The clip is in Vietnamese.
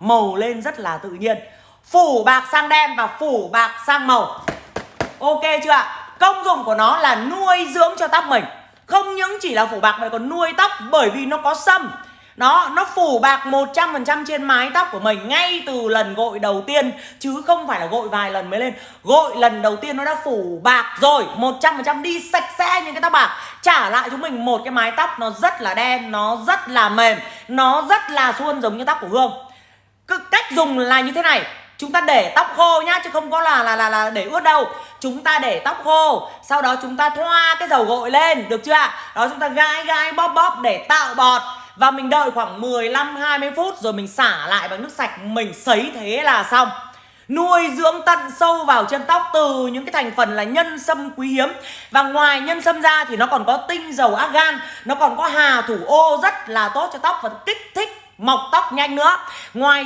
màu lên rất là tự nhiên. Phủ bạc sang đen và phủ bạc sang màu. Ok chưa ạ? Công dụng của nó là nuôi dưỡng cho tóc mình. Không những chỉ là phủ bạc mà còn nuôi tóc bởi vì nó có sâm. Nó nó phủ bạc 100% trên mái tóc của mình ngay từ lần gội đầu tiên, chứ không phải là gội vài lần mới lên. Gội lần đầu tiên nó đã phủ bạc rồi 100% đi sạch sẽ những cái tóc bạc. Trả lại chúng mình một cái mái tóc nó rất là đen, nó rất là mềm, nó rất là suôn giống như tóc của Hương dùng là như thế này. Chúng ta để tóc khô nhá, chứ không có là là là là để ướt đâu. Chúng ta để tóc khô, sau đó chúng ta thoa cái dầu gội lên, được chưa ạ? Đó, chúng ta gai gai bóp bóp để tạo bọt. Và mình đợi khoảng 15 20 phút rồi mình xả lại bằng nước sạch. Mình sấy thế là xong. Nuôi dưỡng tận sâu vào chân tóc từ những cái thành phần là nhân sâm quý hiếm. Và ngoài nhân sâm ra thì nó còn có tinh dầu argan, nó còn có hà thủ ô rất là tốt cho tóc và kích thích mọc tóc nhanh nữa. Ngoài